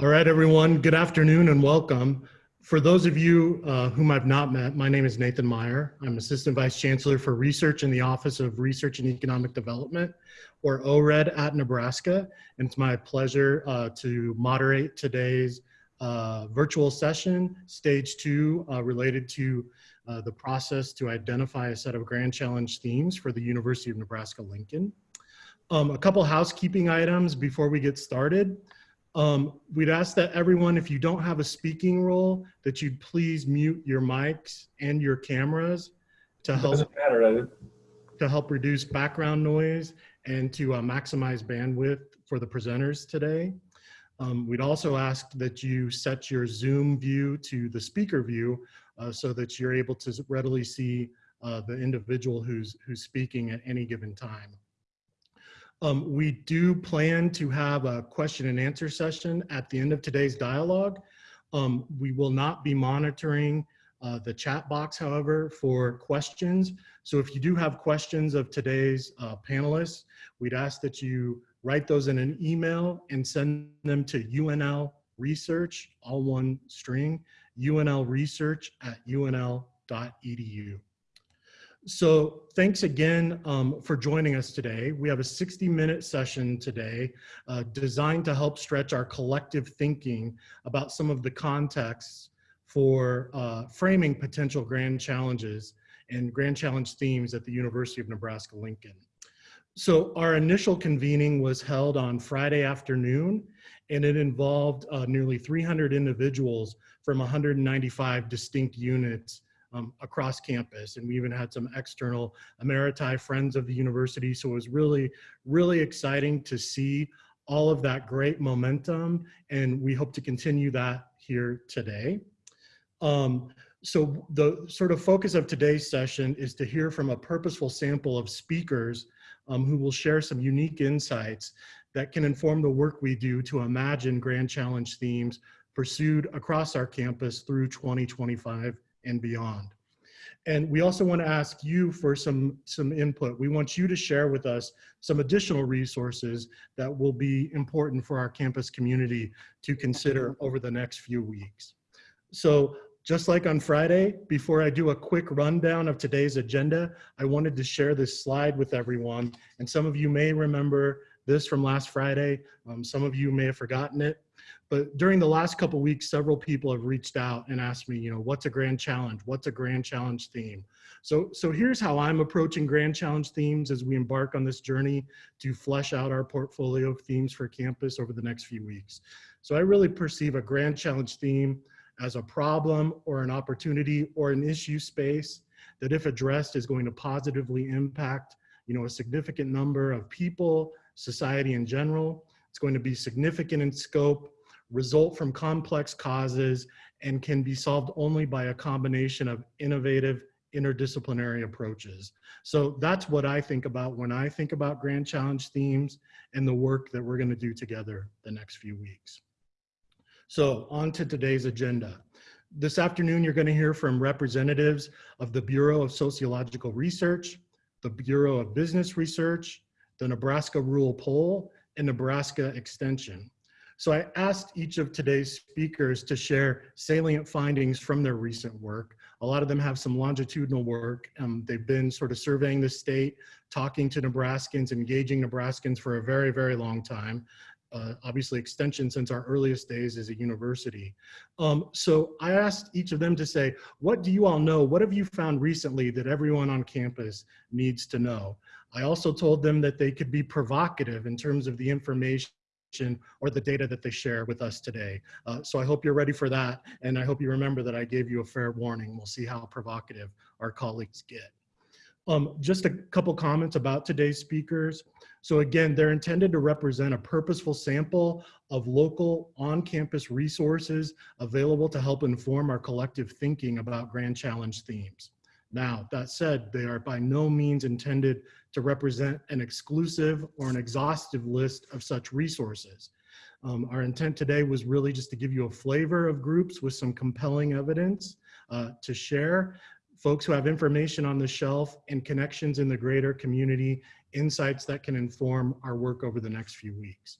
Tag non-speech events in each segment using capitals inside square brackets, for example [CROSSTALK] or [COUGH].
All right, everyone. Good afternoon and welcome. For those of you uh, whom I've not met, my name is Nathan Meier. I'm Assistant Vice Chancellor for Research in the Office of Research and Economic Development, or ORED at Nebraska. And it's my pleasure uh, to moderate today's uh, virtual session, stage two, uh, related to uh, the process to identify a set of Grand Challenge themes for the University of Nebraska-Lincoln. Um, a couple housekeeping items before we get started. Um, we'd ask that everyone, if you don't have a speaking role, that you'd please mute your mics and your cameras to help, matter, to help reduce background noise and to uh, maximize bandwidth for the presenters today. Um, we'd also ask that you set your Zoom view to the speaker view uh, so that you're able to readily see uh, the individual who's, who's speaking at any given time. Um, we do plan to have a question and answer session at the end of today's dialogue. Um, we will not be monitoring uh, the chat box, however, for questions. So if you do have questions of today's uh, panelists, we'd ask that you write those in an email and send them to UNL research, all one string, UNL research at unl.edu. So thanks again um, for joining us today. We have a 60 minute session today uh, designed to help stretch our collective thinking about some of the contexts for uh, framing potential grand challenges and grand challenge themes at the University of Nebraska-Lincoln. So our initial convening was held on Friday afternoon and it involved uh, nearly 300 individuals from 195 distinct units um, across campus. And we even had some external Emeriti friends of the university. So it was really, really exciting to see all of that great momentum. And we hope to continue that here today. Um, so the sort of focus of today's session is to hear from a purposeful sample of speakers um, who will share some unique insights that can inform the work we do to imagine Grand Challenge themes pursued across our campus through 2025 and beyond. And we also want to ask you for some, some input. We want you to share with us some additional resources that will be important for our campus community to consider over the next few weeks. So just like on Friday, before I do a quick rundown of today's agenda, I wanted to share this slide with everyone. And some of you may remember this from last Friday. Um, some of you may have forgotten it. But during the last couple weeks, several people have reached out and asked me, you know, what's a grand challenge? What's a grand challenge theme? So, so here's how I'm approaching grand challenge themes as we embark on this journey to flesh out our portfolio of themes for campus over the next few weeks. So I really perceive a grand challenge theme as a problem or an opportunity or an issue space that if addressed is going to positively impact, you know, a significant number of people, society in general. It's going to be significant in scope result from complex causes and can be solved only by a combination of innovative interdisciplinary approaches. So that's what I think about when I think about Grand Challenge themes and the work that we're gonna do together the next few weeks. So on to today's agenda. This afternoon, you're gonna hear from representatives of the Bureau of Sociological Research, the Bureau of Business Research, the Nebraska Rural Poll, and Nebraska Extension. So I asked each of today's speakers to share salient findings from their recent work. A lot of them have some longitudinal work. Um, they've been sort of surveying the state, talking to Nebraskans, engaging Nebraskans for a very, very long time. Uh, obviously extension since our earliest days as a university. Um, so I asked each of them to say, what do you all know? What have you found recently that everyone on campus needs to know? I also told them that they could be provocative in terms of the information or the data that they share with us today. Uh, so I hope you're ready for that. And I hope you remember that I gave you a fair warning. We'll see how provocative our colleagues get. Um, just a couple comments about today's speakers. So again, they're intended to represent a purposeful sample of local on-campus resources available to help inform our collective thinking about Grand Challenge themes. Now, that said, they are by no means intended to represent an exclusive or an exhaustive list of such resources. Um, our intent today was really just to give you a flavor of groups with some compelling evidence uh, to share, folks who have information on the shelf and connections in the greater community, insights that can inform our work over the next few weeks.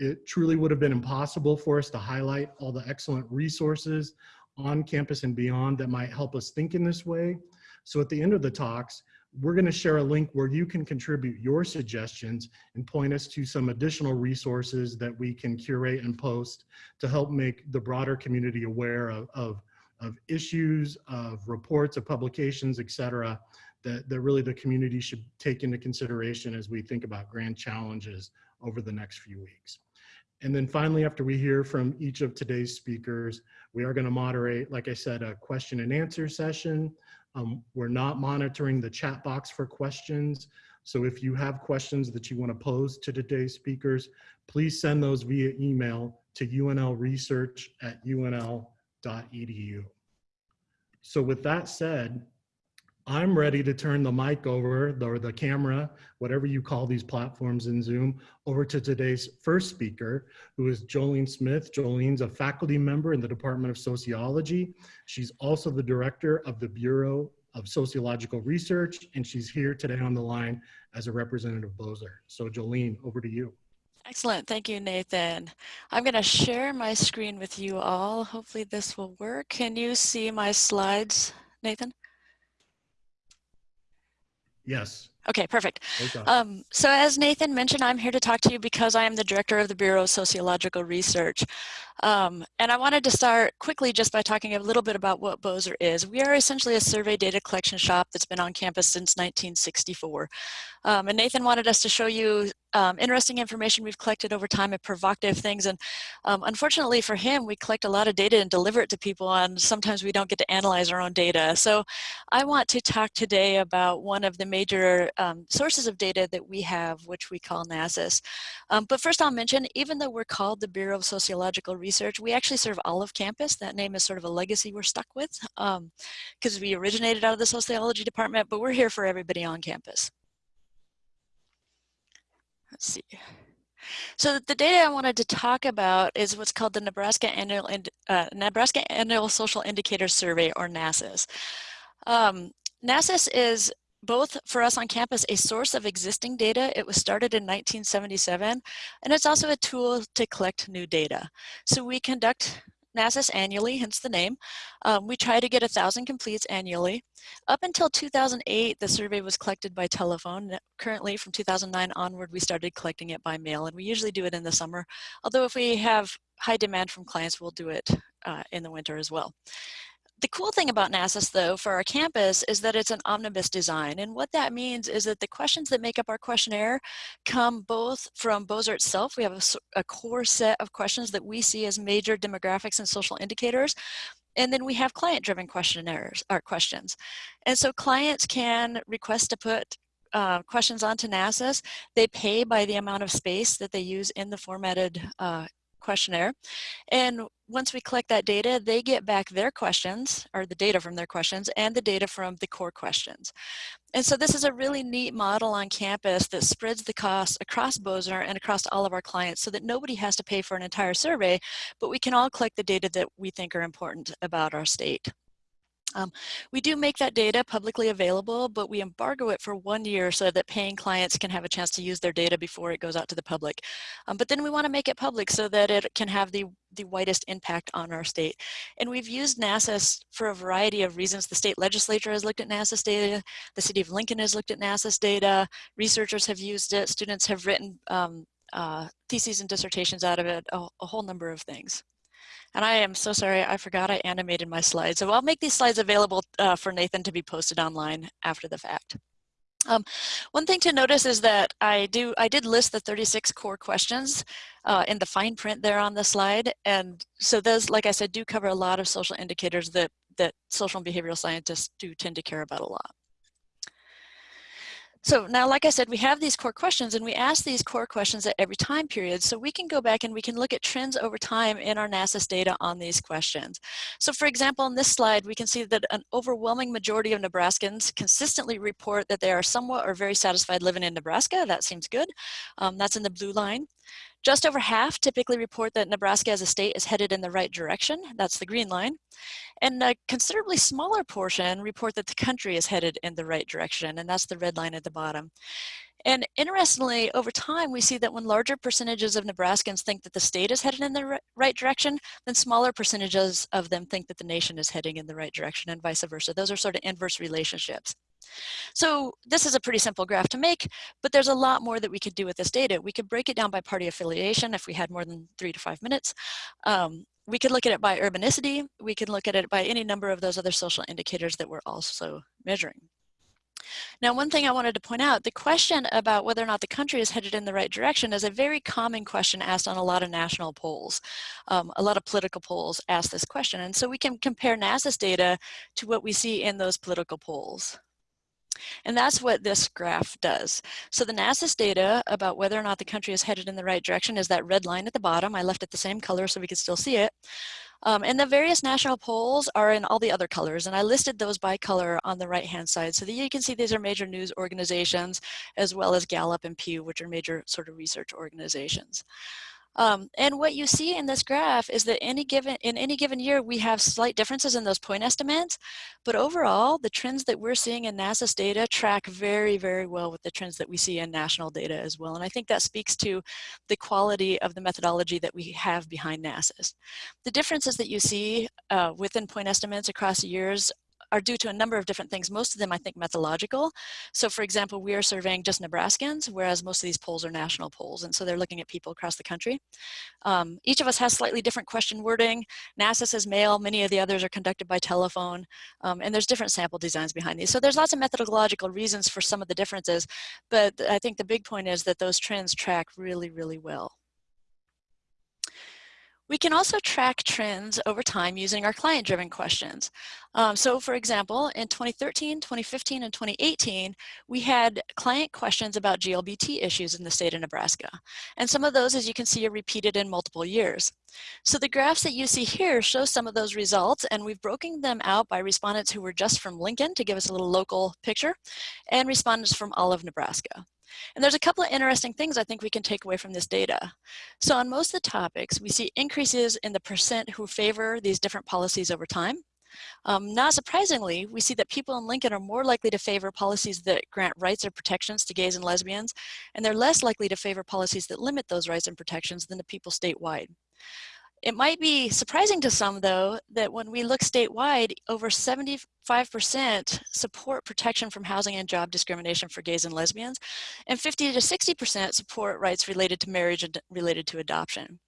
It truly would have been impossible for us to highlight all the excellent resources on campus and beyond that might help us think in this way. So at the end of the talks, we're going to share a link where you can contribute your suggestions and point us to some additional resources that we can curate and post to help make the broader community aware of, of, of issues, of reports, of publications, et cetera, that, that really the community should take into consideration as we think about grand challenges over the next few weeks. And then finally, after we hear from each of today's speakers, we are gonna moderate, like I said, a question and answer session. Um, we're not monitoring the chat box for questions. So if you have questions that you wanna pose to today's speakers, please send those via email to unlresearch at unl.edu. So with that said, I'm ready to turn the mic over, or the camera, whatever you call these platforms in Zoom, over to today's first speaker, who is Jolene Smyth. Jolene's a faculty member in the Department of Sociology. She's also the director of the Bureau of Sociological Research, and she's here today on the line as a representative of BOSR. So Jolene, over to you. Excellent. Thank you, Nathan. I'm going to share my screen with you all. Hopefully this will work. Can you see my slides, Nathan? Yes. Okay, perfect. Um, so as Nathan mentioned, I'm here to talk to you because I am the director of the Bureau of Sociological Research. Um, and I wanted to start quickly just by talking a little bit about what BOSR is. We are essentially a survey data collection shop that's been on campus since 1964. Um, and Nathan wanted us to show you um, interesting information we've collected over time and provocative things. And um, unfortunately for him, we collect a lot of data and deliver it to people and sometimes we don't get to analyze our own data. So I want to talk today about one of the major um, sources of data that we have, which we call NASIS. Um, but first I'll mention, even though we're called the Bureau of Sociological Research, we actually serve all of campus. That name is sort of a legacy we're stuck with because um, we originated out of the sociology department, but we're here for everybody on campus. Let's see. So the data I wanted to talk about is what's called the Nebraska Annual, uh, Nebraska Annual Social Indicator Survey, or NASIS. Um, NASIS is both for us on campus a source of existing data. It was started in 1977, and it's also a tool to collect new data. So we conduct NASIS annually, hence the name. Um, we try to get a thousand completes annually. Up until 2008, the survey was collected by telephone. Currently, from 2009 onward, we started collecting it by mail, and we usually do it in the summer. Although if we have high demand from clients, we'll do it uh, in the winter as well. The cool thing about NASIS, though, for our campus is that it's an omnibus design. And what that means is that the questions that make up our questionnaire come both from BOSR itself. We have a, a core set of questions that we see as major demographics and social indicators. And then we have client-driven questionnaires or questions. And so clients can request to put uh, questions onto NASIS. They pay by the amount of space that they use in the formatted uh, questionnaire. And once we collect that data, they get back their questions, or the data from their questions, and the data from the core questions. And so this is a really neat model on campus that spreads the cost across BOSR and across all of our clients so that nobody has to pay for an entire survey, but we can all collect the data that we think are important about our state. Um, we do make that data publicly available, but we embargo it for one year so that paying clients can have a chance to use their data before it goes out to the public. Um, but then we want to make it public so that it can have the, the widest impact on our state. And we've used NASIS for a variety of reasons. The state legislature has looked at NASIS data. The city of Lincoln has looked at NASIS data. Researchers have used it. Students have written um, uh, theses and dissertations out of it, a, a whole number of things. And I am so sorry, I forgot I animated my slides. So I'll make these slides available uh, for Nathan to be posted online after the fact. Um, one thing to notice is that I do I did list the 36 core questions uh, in the fine print there on the slide, and so those, like I said, do cover a lot of social indicators that that social and behavioral scientists do tend to care about a lot. So now, like I said, we have these core questions and we ask these core questions at every time period. So we can go back and we can look at trends over time in our NASIS data on these questions. So for example, on this slide, we can see that an overwhelming majority of Nebraskans consistently report that they are somewhat or very satisfied living in Nebraska. That seems good. Um, that's in the blue line. Just over half typically report that Nebraska as a state is headed in the right direction. That's the green line. And a considerably smaller portion report that the country is headed in the right direction, and that's the red line at the bottom. And interestingly, over time, we see that when larger percentages of Nebraskans think that the state is headed in the right direction, then smaller percentages of them think that the nation is heading in the right direction and vice versa. Those are sort of inverse relationships. So this is a pretty simple graph to make, but there's a lot more that we could do with this data. We could break it down by party affiliation if we had more than three to five minutes. Um, we could look at it by urbanicity. We could look at it by any number of those other social indicators that we're also measuring. Now, one thing I wanted to point out, the question about whether or not the country is headed in the right direction is a very common question asked on a lot of national polls. Um, a lot of political polls ask this question. And so we can compare NASIS data to what we see in those political polls. And that's what this graph does. So the NASIS data about whether or not the country is headed in the right direction is that red line at the bottom. I left it the same color so we could still see it. Um, and the various national polls are in all the other colors, and I listed those by color on the right-hand side so that you can see these are major news organizations, as well as Gallup and Pew, which are major sort of research organizations. Um, and what you see in this graph is that any given in any given year, we have slight differences in those point estimates, but overall, the trends that we're seeing in NASIS data track very, very well with the trends that we see in national data as well. And I think that speaks to the quality of the methodology that we have behind NASIS. The differences that you see uh, within point estimates across years are due to a number of different things, most of them I think methodological. So for example, we are surveying just Nebraskans, whereas most of these polls are national polls, and so they're looking at people across the country. Um, each of us has slightly different question wording. NASA says mail, many of the others are conducted by telephone, um, and there's different sample designs behind these. So there's lots of methodological reasons for some of the differences, but I think the big point is that those trends track really, really well. We can also track trends over time using our client-driven questions. Um, so for example, in 2013, 2015, and 2018, we had client questions about GLBT issues in the state of Nebraska. And some of those, as you can see, are repeated in multiple years. So the graphs that you see here show some of those results, and we've broken them out by respondents who were just from Lincoln to give us a little local picture, and respondents from all of Nebraska. And there's a couple of interesting things I think we can take away from this data. So on most of the topics, we see increases in the percent who favor these different policies over time. Um, not surprisingly, we see that people in Lincoln are more likely to favor policies that grant rights or protections to gays and lesbians, and they're less likely to favor policies that limit those rights and protections than the people statewide. It might be surprising to some, though, that when we look statewide, over 75% support protection from housing and job discrimination for gays and lesbians, and 50 to 60% support rights related to marriage and related to adoption.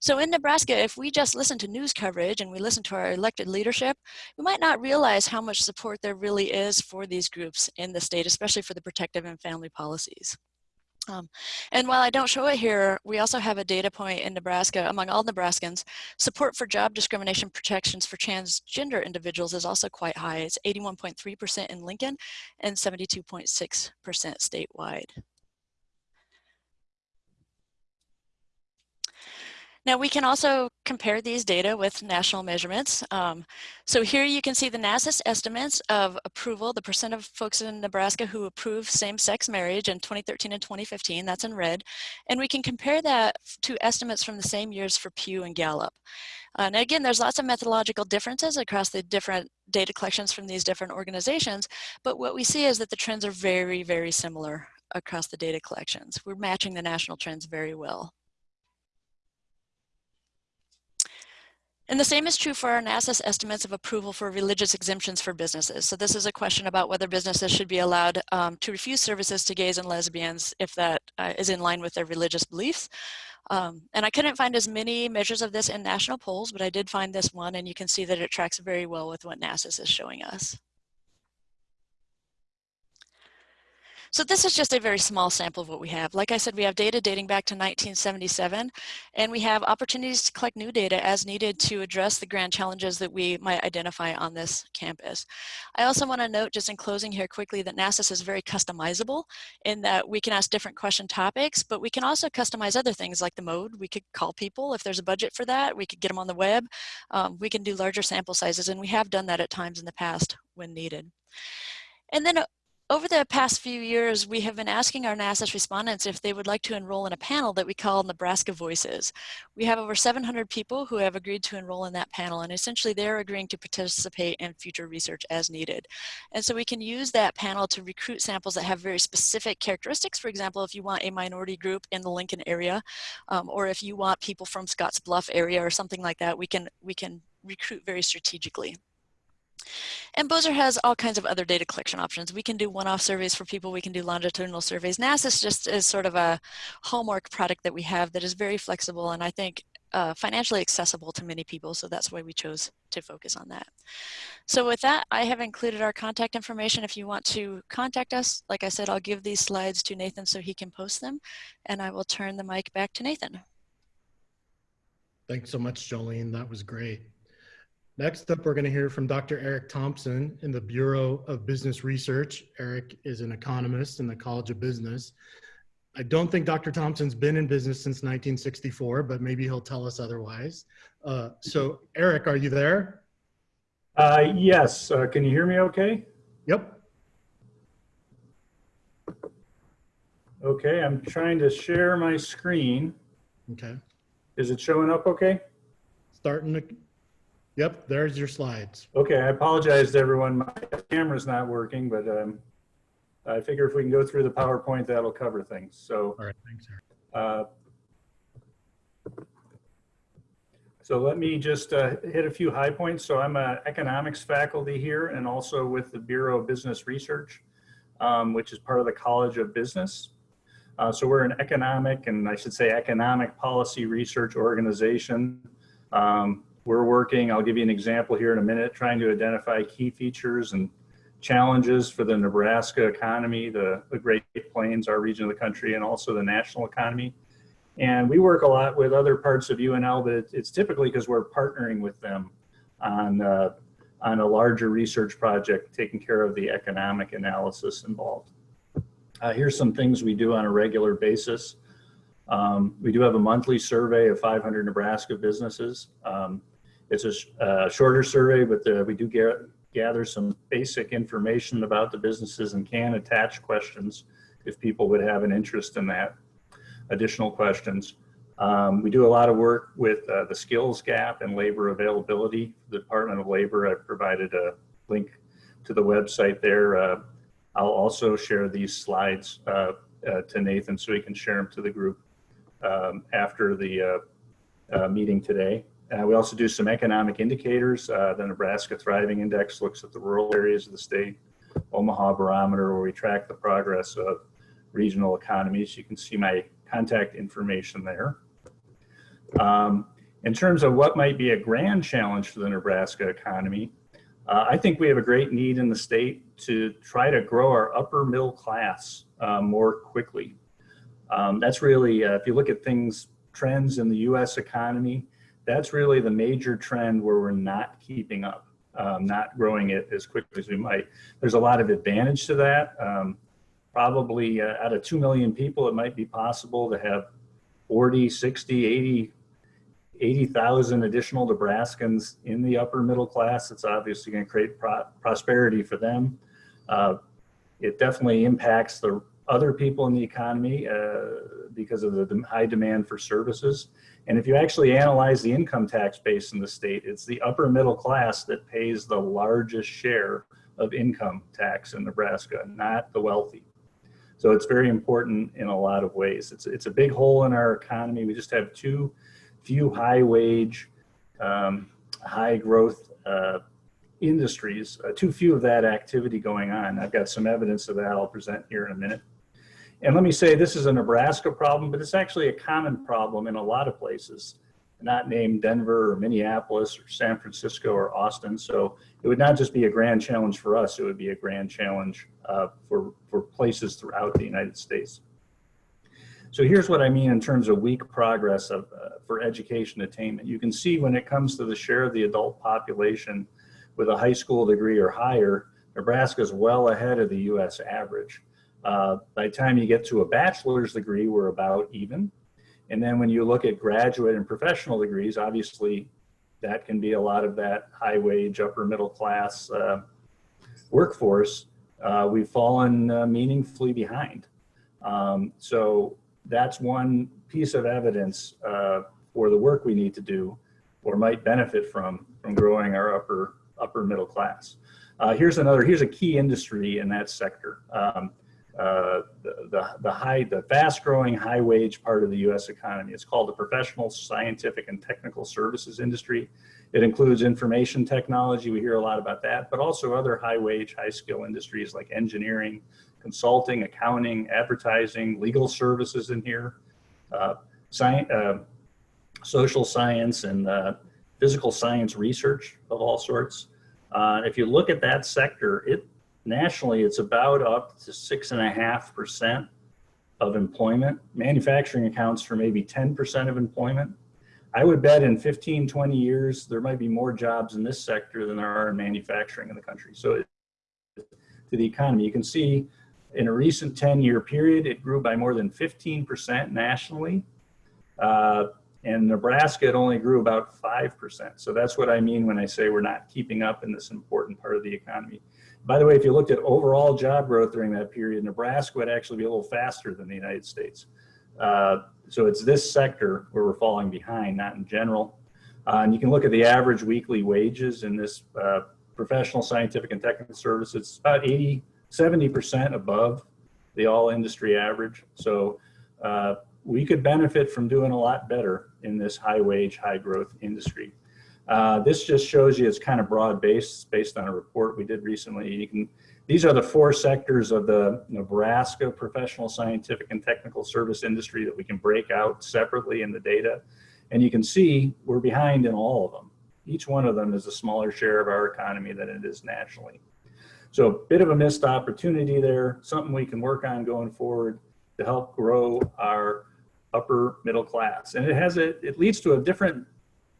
So in Nebraska, if we just listen to news coverage and we listen to our elected leadership, we might not realize how much support there really is for these groups in the state, especially for the protective and family policies. Um, and while I don't show it here, we also have a data point in Nebraska among all Nebraskans. Support for job discrimination protections for transgender individuals is also quite high. It's 81.3% in Lincoln and 72.6% statewide. Now we can also compare these data with national measurements. Um, so here you can see the NASIS estimates of approval, the percent of folks in Nebraska who approve same-sex marriage in 2013 and 2015, that's in red. And we can compare that to estimates from the same years for Pew and Gallup. And again, there's lots of methodological differences across the different data collections from these different organizations, but what we see is that the trends are very, very similar across the data collections. We're matching the national trends very well. And the same is true for our NASIS estimates of approval for religious exemptions for businesses. So this is a question about whether businesses should be allowed um, to refuse services to gays and lesbians if that uh, is in line with their religious beliefs. Um, and I couldn't find as many measures of this in national polls, but I did find this one and you can see that it tracks very well with what NASIS is showing us. So this is just a very small sample of what we have. Like I said, we have data dating back to 1977, and we have opportunities to collect new data as needed to address the grand challenges that we might identify on this campus. I also want to note, just in closing here quickly, that NASIS is very customizable in that we can ask different question topics, but we can also customize other things like the mode. We could call people if there's a budget for that. We could get them on the web. Um, we can do larger sample sizes, and we have done that at times in the past when needed. And then over the past few years, we have been asking our NASIS respondents if they would like to enroll in a panel that we call Nebraska Voices. We have over 700 people who have agreed to enroll in that panel, and essentially they're agreeing to participate in future research as needed. And so we can use that panel to recruit samples that have very specific characteristics. For example, if you want a minority group in the Lincoln area, um, or if you want people from Scotts Bluff area or something like that, we can, we can recruit very strategically. And BOSR has all kinds of other data collection options. We can do one-off surveys for people. We can do longitudinal surveys. NASIS just is sort of a homework product that we have that is very flexible and I think uh, financially accessible to many people. So that's why we chose to focus on that. So with that, I have included our contact information. If you want to contact us, like I said, I'll give these slides to Nathan so he can post them. And I will turn the mic back to Nathan. Thanks so much, Jolene. That was great. Next up, we're going to hear from Dr. Eric Thompson in the Bureau of Business Research. Eric is an economist in the College of Business. I don't think Dr. Thompson's been in business since 1964, but maybe he'll tell us otherwise. Uh, so Eric, are you there? Uh, yes, uh, can you hear me okay? Yep. Okay, I'm trying to share my screen. Okay. Is it showing up okay? Starting to, yep, there's your slides. Okay, I apologize to everyone. My camera's not working, but um, I figure if we can go through the PowerPoint, that'll cover things. So, All right, thanks, uh, so let me just uh, hit a few high points. So I'm an economics faculty here and also with the Bureau of Business Research, um, which is part of the College of Business. Uh, so we're an economic and I should say economic policy research organization. Um, we're working, I'll give you an example here in a minute, trying to identify key features and challenges for the Nebraska economy, the, the Great Plains, our region of the country, and also the national economy. And we work a lot with other parts of UNL, but it's typically because we're partnering with them on, uh, on a larger research project, taking care of the economic analysis involved. Uh, here's some things we do on a regular basis. Um, we do have a monthly survey of 500 Nebraska businesses. Um, it's a, uh, shorter survey, but the, we do get, gather some basic information about the businesses and can attach questions if people would have an interest in that, additional questions. Um, we do a lot of work with uh, the skills gap and labor availability. The Department of Labor, I provided a link to the website there. Uh, I'll also share these slides uh, uh, to Nathan so he can share them to the group um, after the uh, uh, meeting today. We also do some economic indicators. the Nebraska Thriving Index looks at the rural areas of the state. Omaha Barometer, where we track the progress of regional economies. You can see my contact information there. Um, in terms of what might be a grand challenge for the Nebraska economy, uh, I think we have a great need in the state to try to grow our upper middle class uh, more quickly. Um, that's really, uh, if you look at things, trends in the US economy, that's really the major trend where we're not keeping up, um, not growing it as quickly as we might. There's a lot of advantage to that. Um, probably uh, out of 2 million people, it might be possible to have 40, 60, 80 80,000 additional Nebraskans in the upper middle class. It's obviously going to create pro prosperity for them. Uh, it definitely impacts the other people in the economy uh, because of the high demand for services. And if you actually analyze the income tax base in the state, it's the upper middle class that pays the largest share of income tax in Nebraska, not the wealthy. So it's very important in a lot of ways. It's, it's a big hole in our economy. We just have too few high wage, um, high growth uh, industries, uh, too few of that activity going on. I've got some evidence of that I'll present here in a minute. And let me say this is a Nebraska problem, but it's actually a common problem in a lot of places, not named Denver or Minneapolis or San Francisco or Austin. So it would not just be a grand challenge for us, it would be a grand challenge uh, for, for places throughout the United States. So here's what I mean in terms of weak progress of, uh, for education attainment. You can see when it comes to the share of the adult population with a high school degree or higher, Nebraska is well ahead of the US average. Uh, by the time you get to a bachelor's degree, we're about even. And then when you look at graduate and professional degrees, obviously that can be a lot of that high wage, upper middle class uh, workforce. uh, we've fallen uh, meaningfully behind. Um, so that's one piece of evidence uh, for the work we need to do or might benefit from from growing our upper upper middle class. Here's another, here's a key industry in that sector. Um, uh, the, the, the high, the fast growing high wage part of the US economy. It's called the professional, scientific and technical services industry. It includes information technology. We hear a lot about that, but also other high wage, high skill industries like engineering, consulting, accounting, advertising, legal services in here, uh, science, uh, social science and uh, physical science research of all sorts. Uh, if you look at that sector, it nationally, it's about up to six and a half percent of employment. Manufacturing accounts for maybe 10% of employment. I would bet in 15, 20 years, there might be more jobs in this sector than there are in manufacturing in the country. So it, to the economy, you can see in a recent 10 year period, it grew by more than 15% nationally. Uh, and Nebraska, it only grew about 5%. So that's what I mean when I say we're not keeping up in this important part of the economy. By the way, if you looked at overall job growth during that period, Nebraska would actually be a little faster than the United States. Uh, so it's this sector where we're falling behind, not in general. Uh, and you can look at the average weekly wages in this uh, professional, scientific, and technical services. It's about 80, 70% above the all industry average. So uh, we could benefit from doing a lot better in this high wage, high growth industry. Uh, this just shows you it's kind of broad based based on a report we did recently. You can, these are the four sectors of the Nebraska professional, scientific, and technical service industry that we can break out separately in the data. And you can see we're behind in all of them. Each one of them is a smaller share of our economy than it is nationally. So a bit of a missed opportunity there, something we can work on going forward to help grow our upper middle class. And it has a, it leads to a different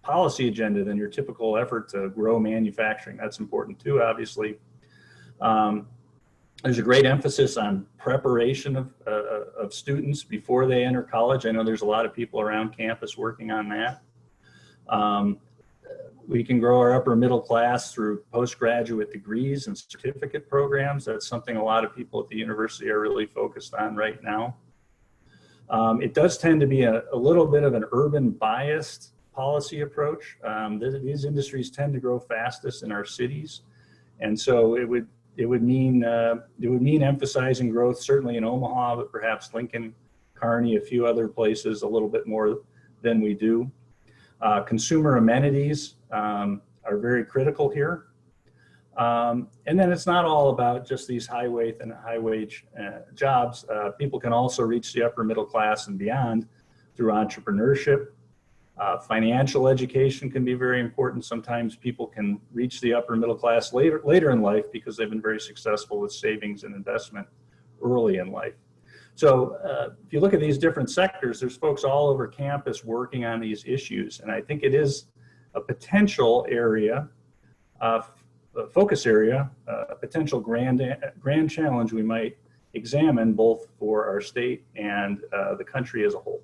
policy agenda than your typical effort to grow manufacturing. That's important too, obviously. Um, there's a great emphasis on preparation of, uh, of students before they enter college. I know there's a lot of people around campus working on that. Um, we can grow our upper middle class through postgraduate degrees and certificate programs. That's something a lot of people at the university are really focused on right now. Um, it does tend to be a, a, little bit of an urban biased policy approach. Um, these industries tend to grow fastest in our cities. And so it would, it would mean, uh, it would mean emphasizing growth certainly in Omaha, but perhaps Lincoln, Kearney, a few other places a little bit more than we do. Uh, consumer amenities um, are very critical here. Um, and then it's not all about just these high wage and high wage uh, jobs. Uh, people can also reach the upper middle class and beyond through entrepreneurship, uh, financial education can be very important. Sometimes people can reach the upper middle class later, later in life because they've been very successful with savings and investment early in life. So uh, if you look at these different sectors, there's folks all over campus working on these issues. And I think it is a potential area, uh, focus area, uh, a potential grand, grand challenge we might examine both for our state and uh, the country as a whole.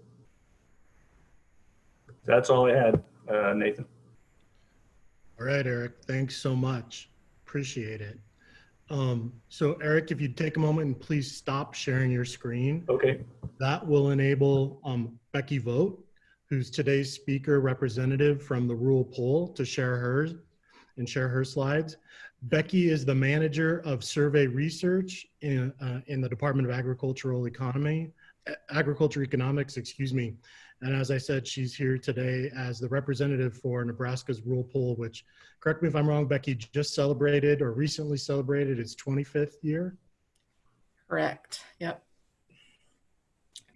That's all I had, uh, Nathan. All right, Eric, thanks so much. Appreciate it. Um, so Eric, if you'd take a moment and please stop sharing your screen. Okay. That will enable um, Becky Vogt, who's today's speaker representative from the rural poll to share hers and share her slides. Becky is the manager of survey research in, uh, in the Department of Agricultural Economy, Agriculture Economics, excuse me. And as I said, she's here today as the representative for Nebraska's rural poll, which, correct me if I'm wrong, Becky, just celebrated or recently celebrated its 25th year. Correct. Yep.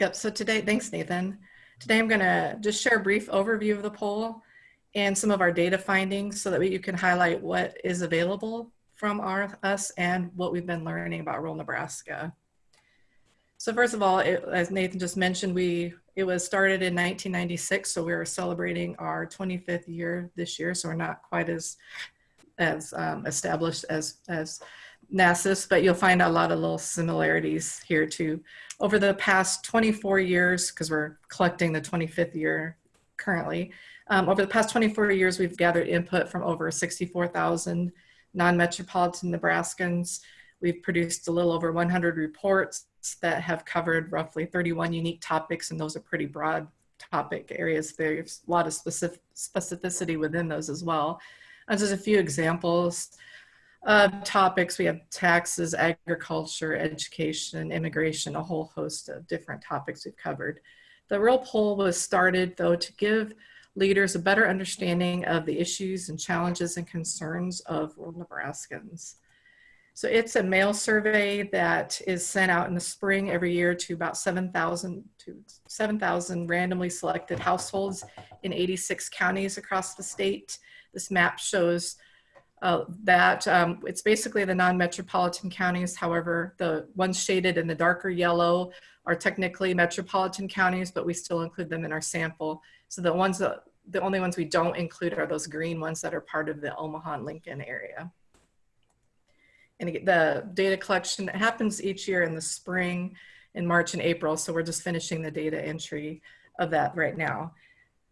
Yep. So today, thanks, Nathan. Today, I'm going to just share a brief overview of the poll and some of our data findings so that we, you can highlight what is available from our, us and what we've been learning about rural Nebraska. So first of all, it, as Nathan just mentioned, we it was started in 1996, so we are celebrating our 25th year this year. So we're not quite as as um, established as as NASIS, but you'll find a lot of little similarities here too. Over the past 24 years, because we're collecting the 25th year currently, um, over the past 24 years, we've gathered input from over 64,000 non-metropolitan Nebraskans We've produced a little over 100 reports that have covered roughly 31 unique topics, and those are pretty broad topic areas. There's a lot of specific specificity within those as well. And just a few examples of topics. We have taxes, agriculture, education, immigration, a whole host of different topics we've covered. The rural poll was started though to give leaders a better understanding of the issues and challenges and concerns of rural Nebraskans. So it's a mail survey that is sent out in the spring every year to about 7,000 to 7,000 randomly selected households in 86 counties across the state. This map shows uh, that um, it's basically the non-metropolitan counties. However, the ones shaded in the darker yellow are technically metropolitan counties, but we still include them in our sample. So the ones that, the only ones we don't include are those green ones that are part of the Omaha and Lincoln area. And the data collection that happens each year in the spring, in March and April. So we're just finishing the data entry of that right now.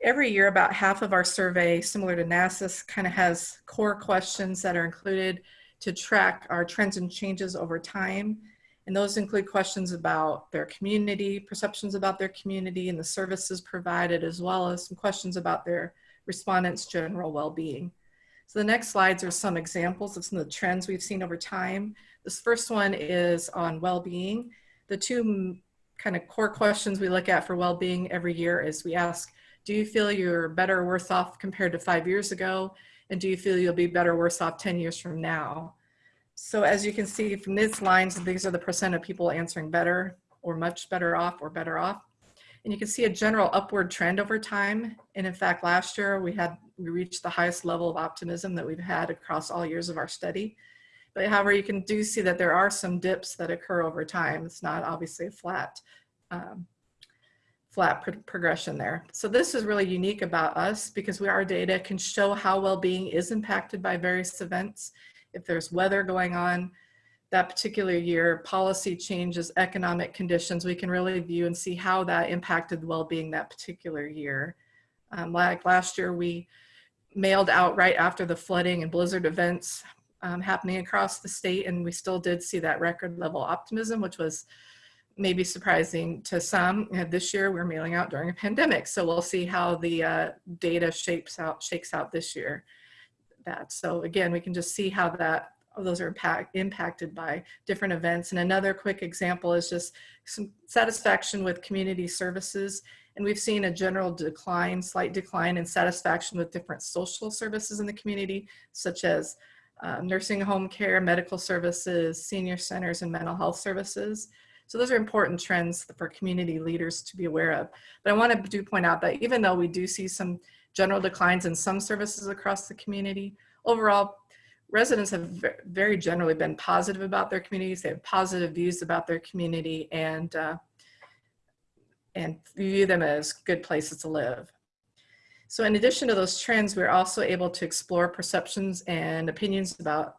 Every year, about half of our survey, similar to NASIS, kind of has core questions that are included to track our trends and changes over time. And those include questions about their community, perceptions about their community and the services provided, as well as some questions about their respondents' general well-being. So the next slides are some examples of some of the trends we've seen over time. This first one is on well-being. The two kind of core questions we look at for well-being every year is we ask, do you feel you're better or worse off compared to five years ago? And do you feel you'll be better or worse off 10 years from now? So as you can see from these lines, these are the percent of people answering better or much better off or better off. And you can see a general upward trend over time. And in fact, last year we had, we reached the highest level of optimism that we've had across all years of our study. But however, you can do see that there are some dips that occur over time. It's not obviously a flat, um, flat pro progression there. So this is really unique about us because we, our data can show how well-being is impacted by various events if there's weather going on that particular year, policy changes, economic conditions, we can really view and see how that impacted well-being that particular year. Um, like last year, we mailed out right after the flooding and blizzard events um, happening across the state, and we still did see that record level optimism, which was maybe surprising to some. And this year, we're mailing out during a pandemic, so we'll see how the uh, data shapes out, shakes out this year that. So again, we can just see how that those are impact, impacted by different events. And another quick example is just some satisfaction with community services. And we've seen a general decline, slight decline in satisfaction with different social services in the community, such as uh, nursing home care, medical services, senior centers, and mental health services. So those are important trends for community leaders to be aware of. But I want to do point out that even though we do see some general declines in some services across the community. Overall, residents have very generally been positive about their communities. They have positive views about their community and, uh, and view them as good places to live. So in addition to those trends, we're also able to explore perceptions and opinions about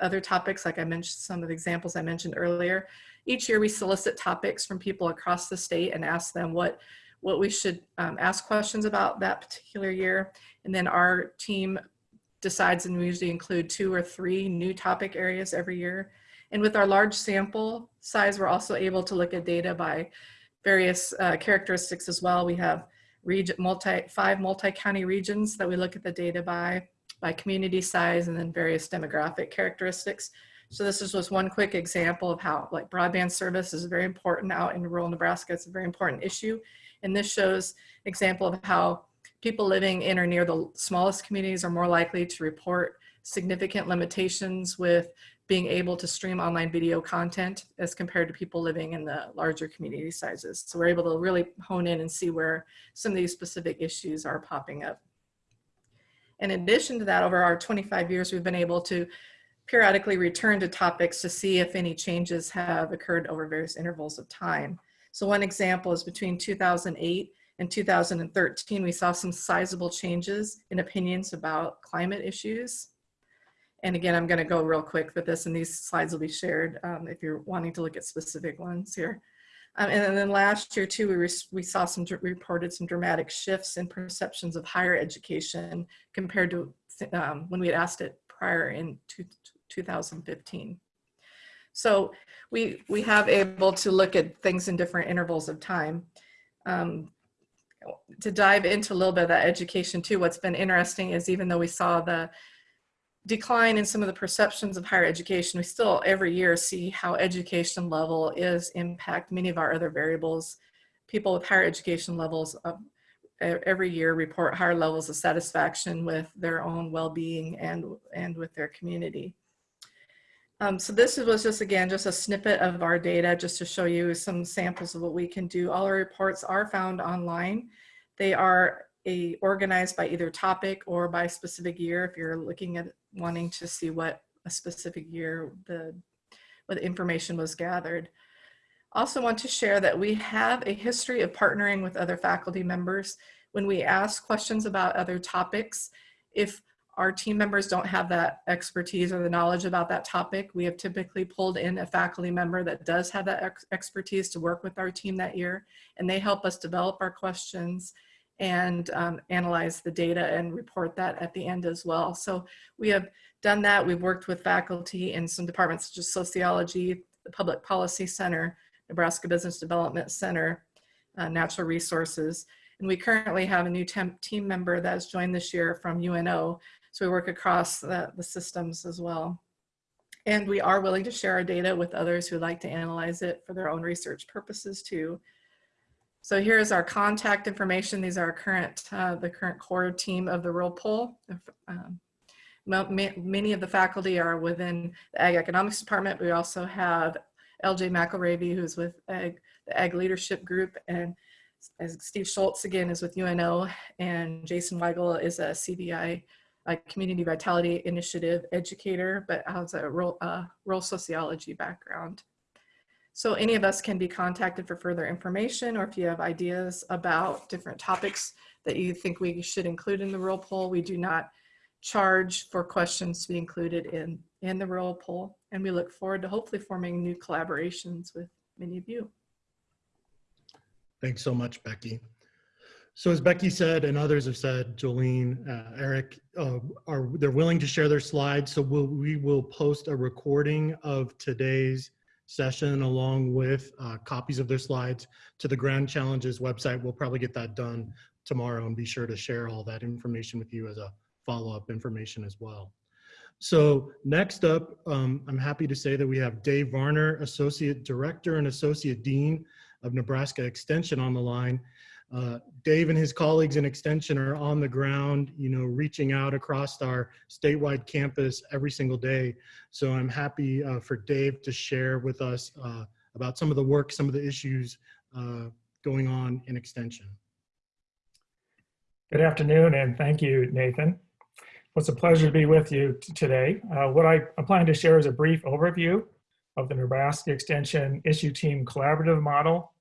other topics, like I mentioned, some of the examples I mentioned earlier. Each year we solicit topics from people across the state and ask them what what we should um, ask questions about that particular year. And then our team decides and we usually include two or three new topic areas every year. And with our large sample size, we're also able to look at data by various uh, characteristics as well. We have region, multi, five multi-county regions that we look at the data by, by community size and then various demographic characteristics. So this is just one quick example of how like broadband service is very important out in rural Nebraska. It's a very important issue. And this shows example of how people living in or near the smallest communities are more likely to report significant limitations with being able to stream online video content as compared to people living in the larger community sizes. So we're able to really hone in and see where some of these specific issues are popping up. In addition to that, over our 25 years, we've been able to periodically return to topics to see if any changes have occurred over various intervals of time. So one example is between 2008 and 2013, we saw some sizable changes in opinions about climate issues. And again, I'm gonna go real quick with this and these slides will be shared um, if you're wanting to look at specific ones here. Um, and then last year too, we, we saw some, reported some dramatic shifts in perceptions of higher education compared to um, when we had asked it prior in two, 2015. So we, we have able to look at things in different intervals of time. Um, to dive into a little bit of that education too, what's been interesting is even though we saw the decline in some of the perceptions of higher education, we still every year see how education level is impact many of our other variables. People with higher education levels e- every year report higher levels of satisfaction with their own well-being and, and with their community. Um, so this was just, again, just a snippet of our data just to show you some samples of what we can do. All our reports are found online. They are a, organized by either topic or by specific year if you're looking at wanting to see what a specific year the, what information was gathered. Also want to share that we have a history of partnering with other faculty members when we ask questions about other topics. If our team members don't have that expertise or the knowledge about that topic, we have typically pulled in a faculty member that does have that ex expertise to work with our team that year, and they help us develop our questions and um, analyze the data and report that at the end as well. So we have done that. We've worked with faculty in some departments such as sociology, the Public Policy Center, Nebraska Business Development Center, uh, Natural Resources. And we currently have a new team member that has joined this year from UNO. So we work across the, the systems as well. And we are willing to share our data with others who like to analyze it for their own research purposes too. So here's our contact information. These are current, uh, the current core team of the Rural Poll. Um, many of the faculty are within the Ag Economics Department. We also have LJ McElravy, who's with Ag, the Ag Leadership Group, and Steve Schultz again is with UNO, and Jason Weigel is a CVI, a Community Vitality Initiative educator, but has a rural, uh, rural sociology background. So any of us can be contacted for further information, or if you have ideas about different topics that you think we should include in the rural poll, we do not charge for questions to be included in, in the rural poll. And we look forward to hopefully forming new collaborations with many of you. Thanks so much, Becky. So as Becky said, and others have said, Jolene, uh, Eric, uh, are they're willing to share their slides. So we'll, we will post a recording of today's session along with uh, copies of their slides to the Grand Challenges website. We'll probably get that done tomorrow and be sure to share all that information with you as a follow-up information as well. So next up, um, I'm happy to say that we have Dave Varner, Associate Director and Associate Dean of Nebraska Extension on the line. Uh, Dave and his colleagues in Extension are on the ground, you know, reaching out across our statewide campus every single day. So I'm happy uh, for Dave to share with us uh, about some of the work, some of the issues uh, going on in Extension. Good afternoon, and thank you, Nathan. It's a pleasure to be with you today. Uh, what I plan to share is a brief overview of the Nebraska Extension Issue Team Collaborative Model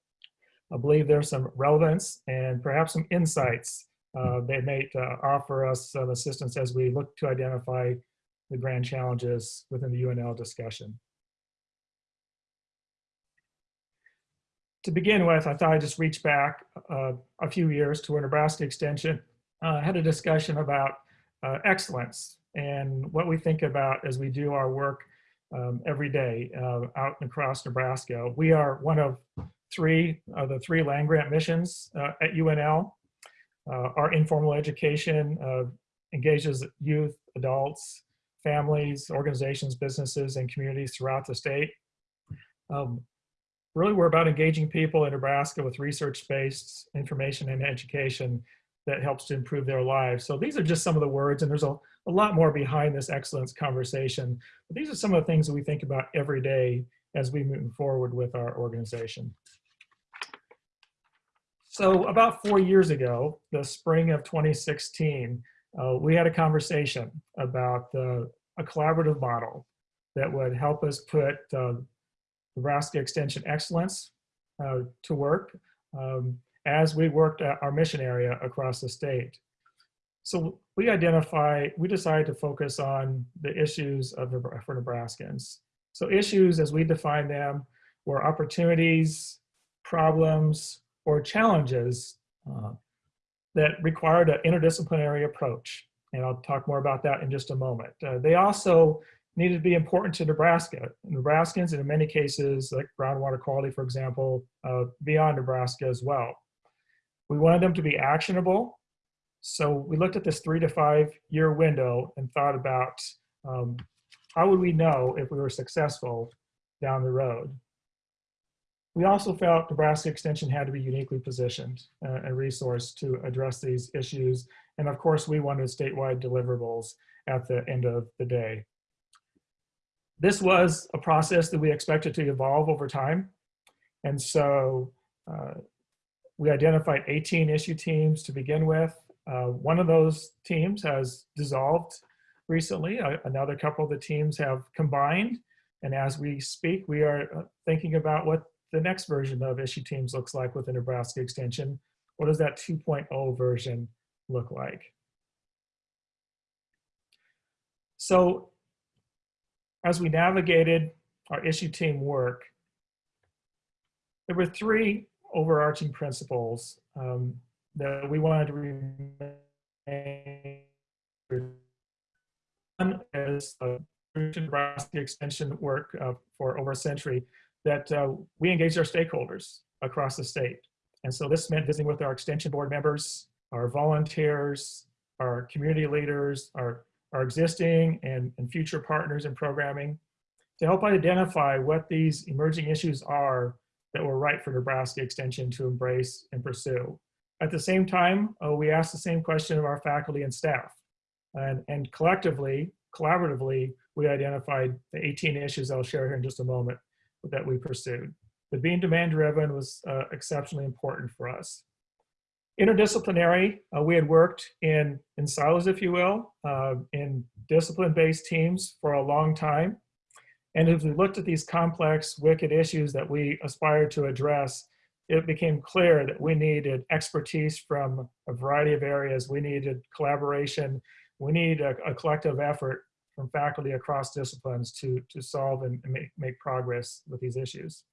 I believe there's some relevance and perhaps some insights uh, that may uh, offer us some assistance as we look to identify the grand challenges within the UNL discussion. To begin with, I thought I'd just reach back uh, a few years to where Nebraska Extension uh, had a discussion about uh, excellence and what we think about as we do our work um, every day uh, out across Nebraska. We are one of three of the three land grant missions uh, at UNL. Uh, our informal education uh, engages youth, adults, families, organizations, businesses, and communities throughout the state. Um, really, we're about engaging people in Nebraska with research-based information and education that helps to improve their lives. So these are just some of the words, and there's a, a lot more behind this excellence conversation. But these are some of the things that we think about every day as we move forward with our organization. So about four years ago, the spring of 2016, uh, we had a conversation about a collaborative model that would help us put uh, Nebraska Extension Excellence uh, to work um, as we worked our mission area across the state. So we identify, we decided to focus on the issues of for Nebraskans. So issues as we define them were opportunities, problems, or challenges uh, that required an interdisciplinary approach. And I'll talk more about that in just a moment. Uh, they also needed to be important to Nebraska. Nebraskans, and in many cases, like groundwater quality, for example, uh, beyond Nebraska as well. We wanted them to be actionable. So we looked at this three to five year window and thought about um, how would we know if we were successful down the road. We also felt Nebraska Extension had to be uniquely positioned uh, and resourced to address these issues. And of course, we wanted statewide deliverables at the end of the day. This was a process that we expected to evolve over time. And so uh, we identified 18 issue teams to begin with. Uh, one of those teams has dissolved recently. Uh, another couple of the teams have combined. And as we speak, we are uh, thinking about what the next version of issue teams looks like with the Nebraska extension. What does that 2.0 version look like? So as we navigated our issue team work, there were three overarching principles um, that we wanted to remain. One is uh, Nebraska extension work uh, for over a century that uh, we engaged our stakeholders across the state. And so this meant visiting with our extension board members, our volunteers, our community leaders, our, our existing and, and future partners in programming to help identify what these emerging issues are that were right for Nebraska Extension to embrace and pursue. At the same time, uh, we asked the same question of our faculty and staff. And, and collectively, collaboratively, we identified the 18 issues I'll share here in just a moment that we pursued. But being demand driven was uh, exceptionally important for us. Interdisciplinary, uh, we had worked in, in silos, if you will, uh, in discipline-based teams for a long time. And as we looked at these complex, wicked issues that we aspired to address, it became clear that we needed expertise from a variety of areas. We needed collaboration. We need a, a collective effort from faculty across disciplines to, to solve and make, make progress with these issues.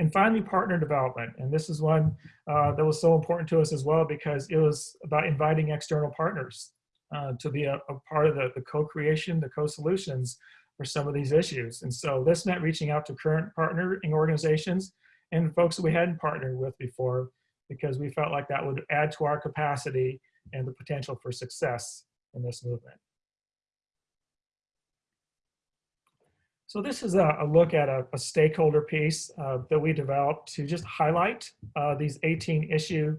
And finally, partner development. And this is one uh, that was so important to us as well because it was about inviting external partners uh, to be a, a, part of the, the co-creation, the co-solutions for some of these issues. And so this meant reaching out to current partnering organizations and folks that we hadn't partnered with before because we felt like that would add to our capacity and the potential for success in this movement. So this is a, a look at a, a stakeholder piece uh, that we developed to just highlight uh, these 18 issue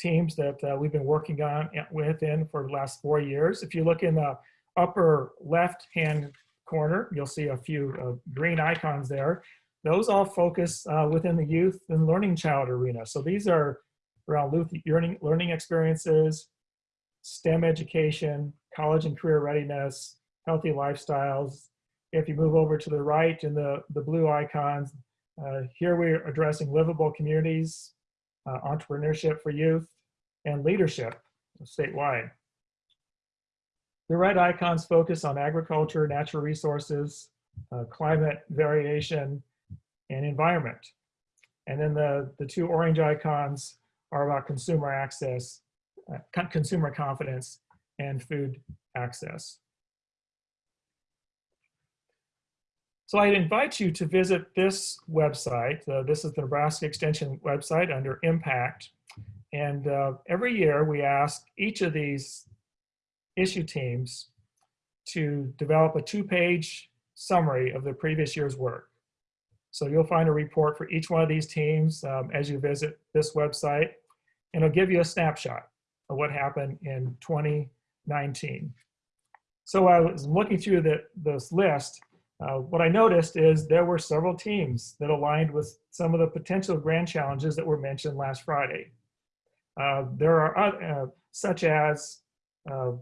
teams that uh, we've been working on within for the last four years. If you look in the upper left-hand corner, you'll see a few uh, green icons there. Those all focus uh, within the youth and learning child arena. So these are around learning, learning experiences, STEM education, college and career readiness, healthy lifestyles, if you move over to the right in the, the blue icons, uh, here we're addressing livable communities, uh, entrepreneurship for youth, and leadership statewide. The red icons focus on agriculture, natural resources, uh, climate variation, and environment. And then the, the two orange icons are about consumer access, uh, consumer confidence, and food access. So I invite you to visit this website. Uh, this is the Nebraska Extension website under Impact. And uh, every year we ask each of these issue teams to develop a two-page summary of the previous year's work. So you'll find a report for each one of these teams um, as you visit this website, and it'll give you a snapshot of what happened in 2019. So I was looking through the, this list, uh, what I noticed is there were several teams that aligned with some of the potential grand challenges that were mentioned last Friday. Uh, there are uh, such as uh,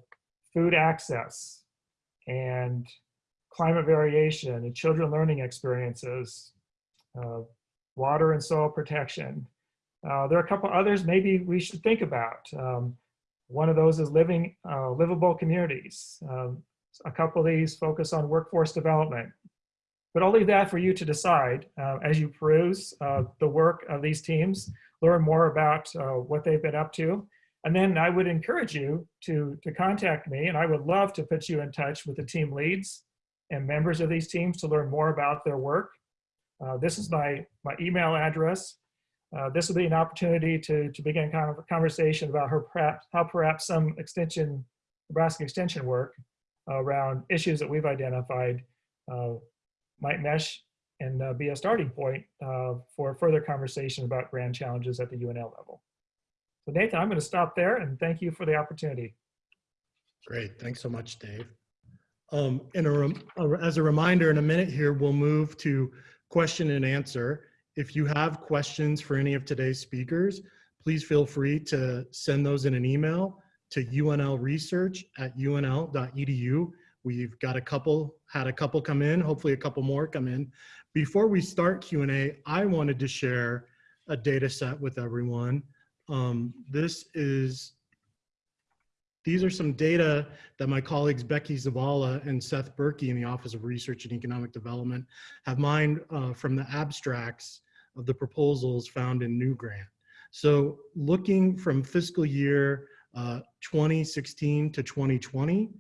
food access and climate variation and children learning experiences, uh, water and soil protection. There are a couple others maybe we should think about. Um, one of those is living livable communities. Um, a couple of these focus on workforce development. But I'll leave that for you to decide uh, as you peruse uh, the work of these teams, learn more about uh, what they've been up to. And then I would encourage you to, to contact me and I would love to put you in touch with the team leads and members of these teams to learn more about their work. Uh, this is my, my email address. Uh, this will be an opportunity to, to begin kind of a conversation about her perhaps, how perhaps some extension, Nebraska extension work around issues that we've identified uh, might mesh and uh, be a starting point uh, for further conversation about grand challenges at the UNL level. So Nathan, I'm going to stop there and thank you for the opportunity. Great, thanks so much, Dave. Um, in a as a reminder, in a minute here, we'll move to question and answer. If you have questions for any of today's speakers, please feel free to send those in an email to UNL research at unl.edu. We've got a couple, had a couple come in, hopefully a couple more come in. Before we start Q&A, I wanted to share a data set with everyone. Um, this is these are some data that my colleagues Becky Zavala and Seth Berkey in the Office of Research and Economic Development have mined uh, from the abstracts of the proposals found in NUgrant. So looking from fiscal year uh, 2016 to 2020,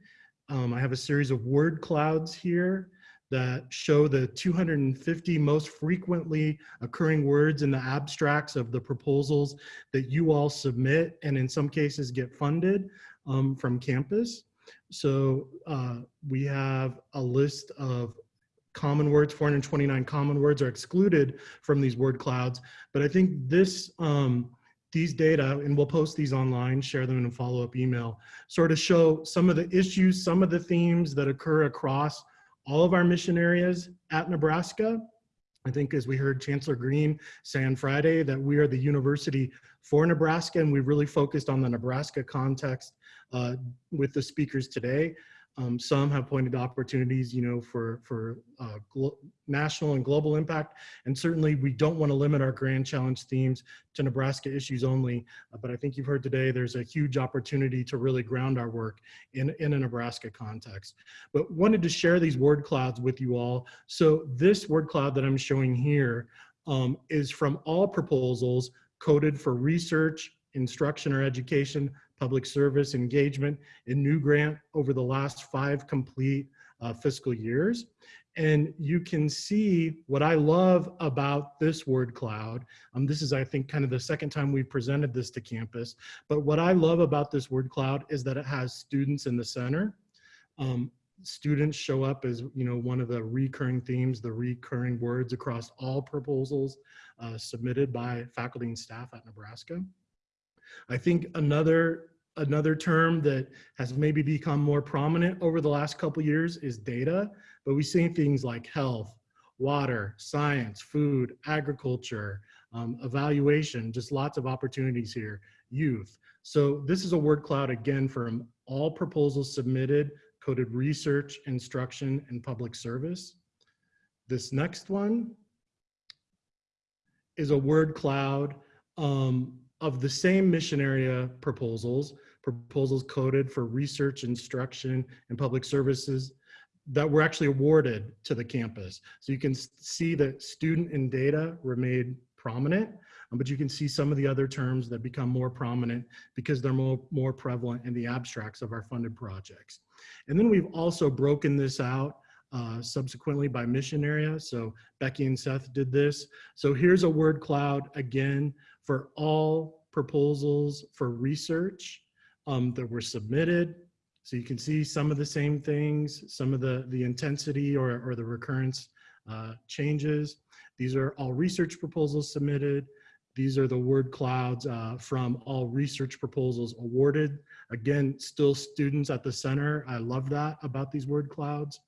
um, I have a series of word clouds here that show the 250 most frequently occurring words in the abstracts of the proposals that you all submit and in some cases get funded um, from campus. So uh, we have a list of common words, 429 common words are excluded from these word clouds. But I think this, um, these data, and we'll post these online, share them in a follow-up email, sort of show some of the issues, some of the themes that occur across all of our mission areas at Nebraska. I think as we heard Chancellor Green say on Friday that we are the university for Nebraska and we've really focused on the Nebraska context uh, with the speakers today. Um, some have pointed to opportunities, you know, for, for uh, national and global impact. And certainly we don't want to limit our grand challenge themes to Nebraska issues only. Uh, but I think you've heard today, there's a huge opportunity to really ground our work in, in a Nebraska context. But wanted to share these word clouds with you all. So this word cloud that I'm showing here um, is from all proposals coded for research, instruction or education, public service engagement in NUgrant over the last five complete uh, fiscal years. And you can see what I love about this word cloud. Um, this is, I think, kind of the second time we've presented this to campus. But what I love about this word cloud is that it has students in the center. Um, students show up as you know one of the recurring themes, the recurring words across all proposals uh, submitted by faculty and staff at Nebraska. I think another another term that has maybe become more prominent over the last couple years is data, but we see things like health, water, science, food, agriculture, um, evaluation, just lots of opportunities here, youth. So this is a word cloud again from all proposals submitted, coded research, instruction, and public service. This next one is a word cloud um, of the same mission area proposals, proposals coded for research, instruction, and public services that were actually awarded to the campus. So you can see that student and data remain prominent, um, but you can see some of the other terms that become more prominent because they're more, more prevalent in the abstracts of our funded projects. And then we've also broken this out uh, subsequently by mission area. So Becky and Seth did this. So here's a word cloud again for all proposals for research um, that were submitted. So you can see some of the same things, some of the, the intensity or, or the recurrence uh, changes. These are all research proposals submitted. These are the word clouds uh, from all research proposals awarded. Again, still students at the center. I love that about these word clouds.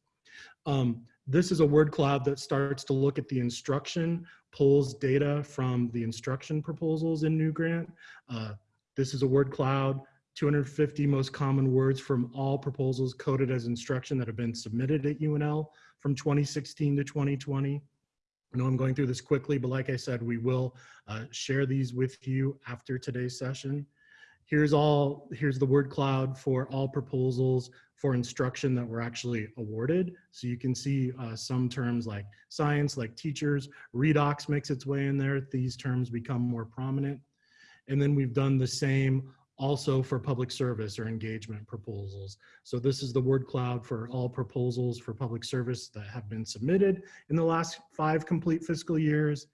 Um, this is a word cloud that starts to look at the instruction, pulls data from the instruction proposals in NUgrant. Uh, this is a word cloud, 250 most common words from all proposals coded as instruction that have been submitted at UNL from 2016 to 2020. I know I'm going through this quickly, but like I said, we will uh, share these with you after today's session. Here's all, here's the word cloud for all proposals for instruction that were actually awarded. So you can see uh, some terms like science, like teachers, redox makes its way in there. These terms become more prominent. And then we've done the same also for public service or engagement proposals. So this is the word cloud for all proposals for public service that have been submitted in the last five complete fiscal years.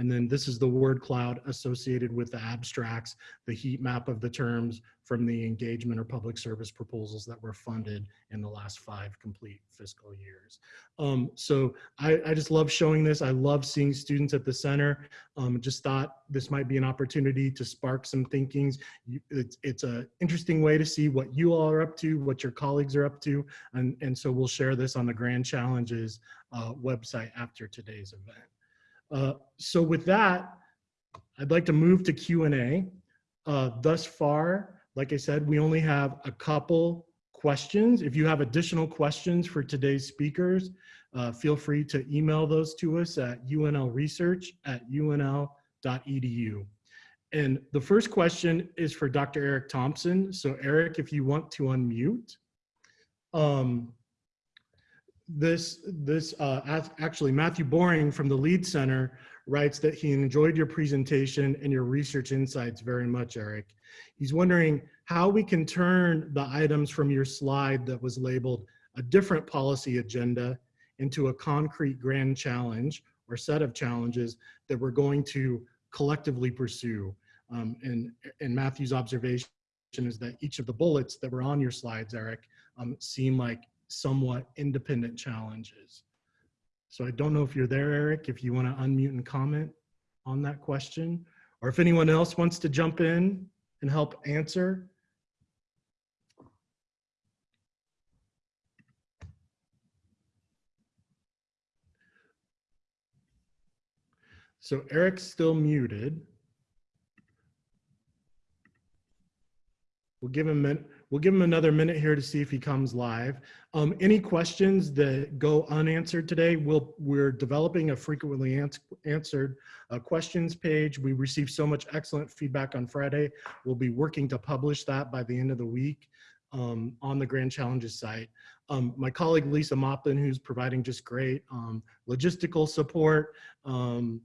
And then this is the word cloud associated with the abstracts, the heat map of the terms from the engagement or public service proposals that were funded in the last five complete fiscal years. Um, so I, I, just love showing this. I love seeing students at the center. Um, just thought this might be an opportunity to spark some thinkings. It's it's an interesting way to see what you all are up to, what your colleagues are up to. And, and so we'll share this on the Grand Challenges uh, website after today's event. Uh, so with that, I'd like to move to Q&A. Uh, thus far, like I said, we only have a couple questions. If you have additional questions for today's speakers, uh, feel free to email those to us at unlresearch at unl.edu. And the first question is for Dr. Eric Thompson. So Eric, if you want to unmute. Um, this, this uh, actually Matthew Boring from the Lead Center writes that he enjoyed your presentation and your research insights very much, Eric. He's wondering how we can turn the items from your slide that was labeled a different policy agenda into a concrete grand challenge or set of challenges that we're going to collectively pursue. Um, and, and Matthew's observation is that each of the bullets that were on your slides, Eric, um, seem like somewhat independent challenges. So I don't know if you're there, Eric, if you want to unmute and comment on that question, or if anyone else wants to jump in and help answer. So Eric's still muted. We'll give him we'll give him another minute here to see if he comes live. Um, any questions that go unanswered today? We'll, we're developing a frequently ans answered uh, questions page. We received so much excellent feedback on Friday. We'll be working to publish that by the end of the week um, on the Grand Challenges site. Um, my colleague Lisa Moplin, who's providing just great um, logistical support um,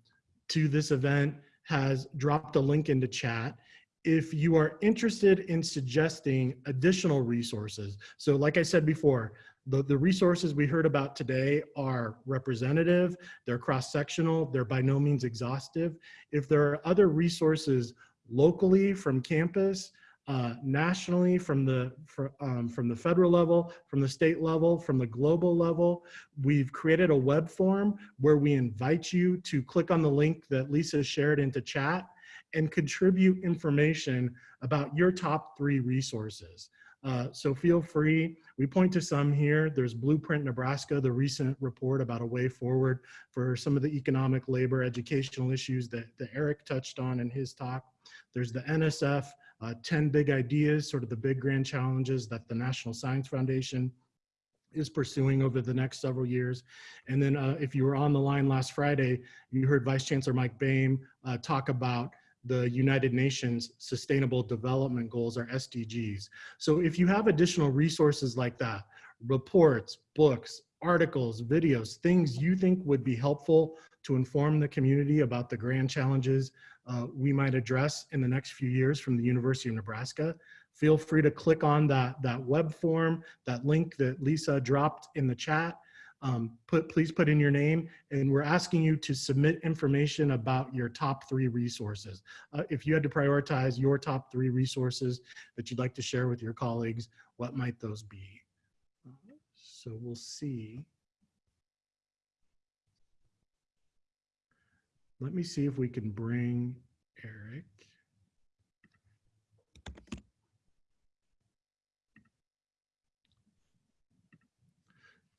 to this event, has dropped a link into chat if you are interested in suggesting additional resources, so like I said before, the, the resources we heard about today are representative, they're cross-sectional, they're by no means exhaustive. If there are other resources locally from campus, uh, nationally from the for, um, from the federal level, from the state level, from the global level. We've created a web form where we invite you to click on the link that Lisa shared into chat and contribute information about your top three resources. Uh, so feel free, we point to some here. There's Blueprint Nebraska, the recent report about a way forward for some of the economic, labor, educational issues that, that Eric touched on in his talk. There's the NSF, uh, 10 big ideas, sort of the big grand challenges that the National Science Foundation is pursuing over the next several years. And then uh, if you were on the line last Friday, you heard Vice Chancellor Mike Boehm uh, talk about the United Nations Sustainable Development Goals or SDGs. So if you have additional resources like that, reports, books, articles, videos, things you think would be helpful to inform the community about the grand challenges uh, we might address in the next few years from the University of Nebraska, feel free to click on that, that web form, that link that Lisa dropped in the chat, um, put, please put in your name and we're asking you to submit information about your top three resources. Uh, if you had to prioritize your top three resources that you'd like to share with your colleagues, what might those be? So we'll see. Let me see if we can bring Eric.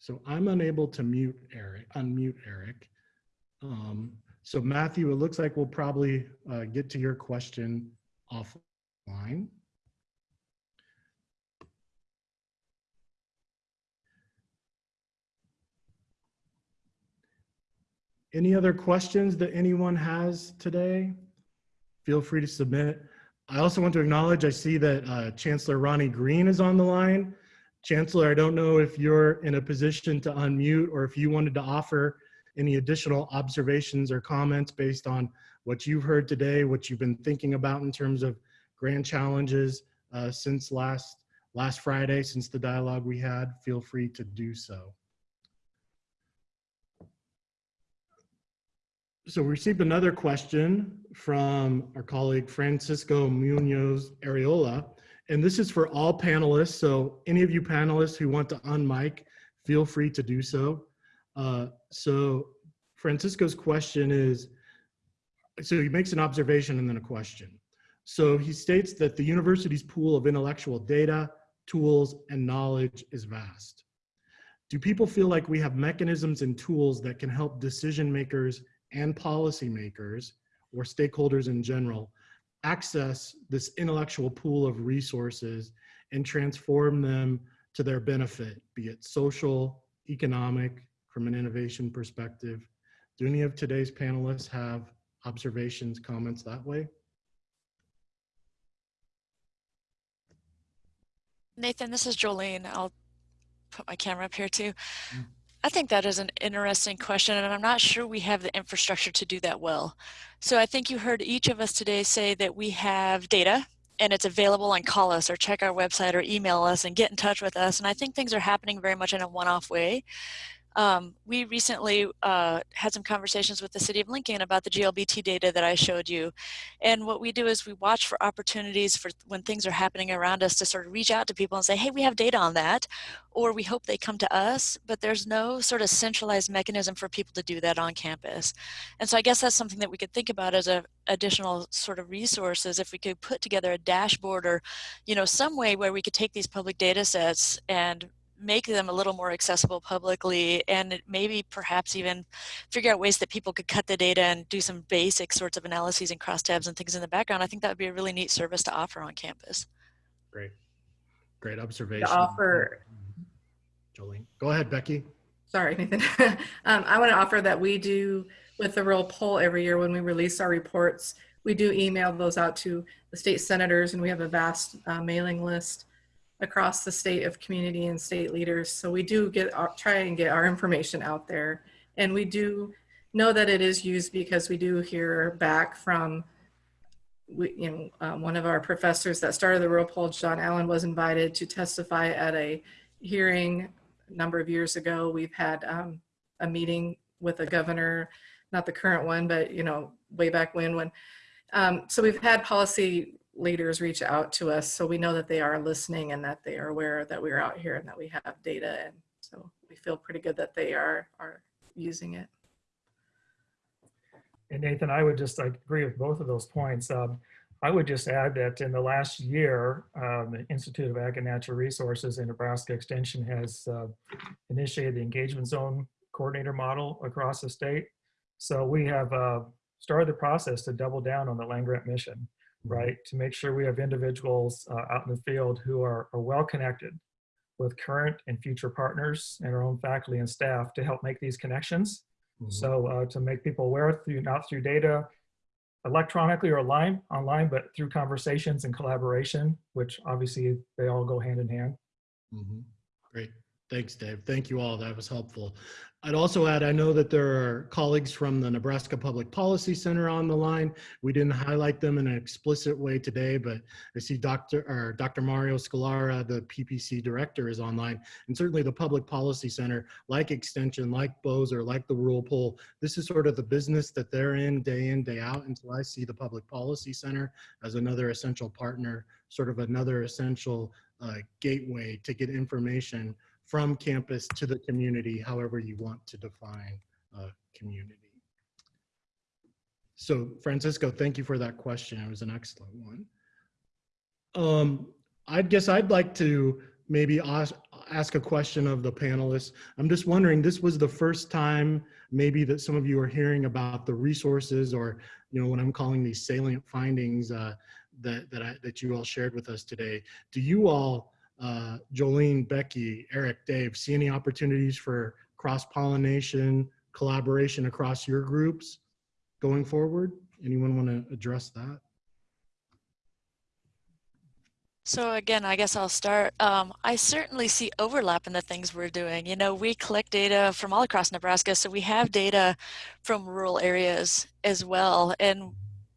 So I'm unable to mute Eric, unmute Eric. Um, so Matthew, it looks like we'll probably uh, get to your question offline. Any other questions that anyone has today? Feel free to submit. I also want to acknowledge, I see that uh, Chancellor Ronnie Green is on the line. Chancellor, I don't know if you're in a position to unmute or if you wanted to offer any additional observations or comments based on what you've heard today, what you've been thinking about in terms of grand challenges uh, since last last Friday, since the dialogue we had, feel free to do so. So we received another question from our colleague Francisco Munoz Arriola, and this is for all panelists. So any of you panelists who want to unmic, feel free to do so. Uh, so Francisco's question is, so he makes an observation and then a question. So he states that the university's pool of intellectual data, tools, and knowledge is vast. Do people feel like we have mechanisms and tools that can help decision makers and policymakers or stakeholders in general access this intellectual pool of resources and transform them to their benefit, be it social, economic, from an innovation perspective. Do any of today's panelists have observations, comments that way? Nathan, this is Jolene. I'll put my camera up here too. Mm. I think that is an interesting question, and I'm not sure we have the infrastructure to do that well. So I think you heard each of us today say that we have data and it's available and call us or check our website or email us and get in touch with us. And I think things are happening very much in a one-off way. Um, we recently uh, had some conversations with the City of Lincoln about the GLBT data that I showed you. And what we do is we watch for opportunities for when things are happening around us to sort of reach out to people and say, hey, we have data on that. Or we hope they come to us, but there's no sort of centralized mechanism for people to do that on campus. And so I guess that's something that we could think about as a additional sort of resources if we could put together a dashboard or, you know, some way where we could take these public data sets and make them a little more accessible publicly and maybe perhaps even figure out ways that people could cut the data and do some basic sorts of analyses and crosstabs and things in the background. I think that would be a really neat service to offer on campus. Great, great observation. To offer, Jolene, go ahead, Becky. sorry, Nathan. [LAUGHS] um, I want to offer that we do with the Rural Poll every year when we release our reports, we do email those out to the state senators and we have a vast uh, mailing list across the state of community and state leaders. So we do get our, try and get our information out there. And we do know that it is used because we do hear back from we, you know, um, one of our professors that started the Rural Poll, John Allen, was invited to testify at a hearing a number of years ago. We've had um, a meeting with a governor, not the current one, but you know, way back when. When um, so we've had policy leaders reach out to us so we know that they are listening and that they are aware that we're out here and that we have data and so we feel pretty good that they are are using it And Nathan, I would just like, agree with both of those points. Um, I would just add that in the last year, um, the Institute of Ag and Natural Resources and Nebraska Extension has uh, initiated the engagement zone coordinator model across the state. So we have uh, started the process to double down on the land grant mission, right? To make sure we have individuals uh, out in the field who are, are well connected with current and future partners and our own faculty and staff to help make these connections. Mhm. So uh, to make people aware through not through data electronically or online, online, but through conversations and collaboration, which obviously they all go hand in hand. Mhm. Great. Thanks, Dave. Thank you all. That was helpful. I'd also add, I know that there are colleagues from the Nebraska Public Policy Center on the line. We didn't highlight them in an explicit way today, but I see Dr. or Dr. Mario Scalora, the PPC director is online. And certainly the Public Policy Center, like Extension, like BOSR, like the Rural Poll, this is sort of the business that they're in day in, day out. And so I see the Public Policy Center as another essential partner, sort of another essential uh, gateway to get information from campus to the community, however you want to define uh, community. So Francisco, thank you for that question. It was an excellent one. Um, I guess I'd like to maybe ask, ask a question of the panelists. I'm just wondering, this was the first time maybe that some of you are hearing about the resources or, you know, what I'm calling these salient findings uh, that, that, I, that you all shared with us today. Do you all uh, Jolene, Becky, Eric, Dave, see any opportunities for cross-pollination, collaboration across your groups going forward? Anyone want to address that? So again, I guess I'll start. Um, I certainly see overlap in the things we're doing. You know, we collect data from all across Nebraska, so we have data from rural areas as well. And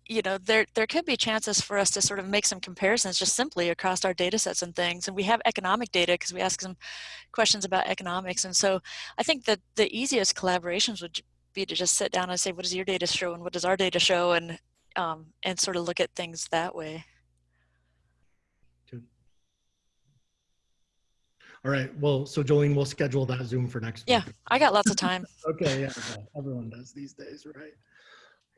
you know, there, there could be chances for us to sort of make some comparisons just simply across our data sets and things. And we have economic data because we ask some questions about economics. And so I think that the easiest collaborations would be to just sit down and say, what does your data show and what does our data show? And, um, and sort of look at things that way. All right. Well, so Jolene, we'll schedule that Zoom for next Yeah, week. I got lots of time. [LAUGHS] Okay, yeah, everyone does these days, right?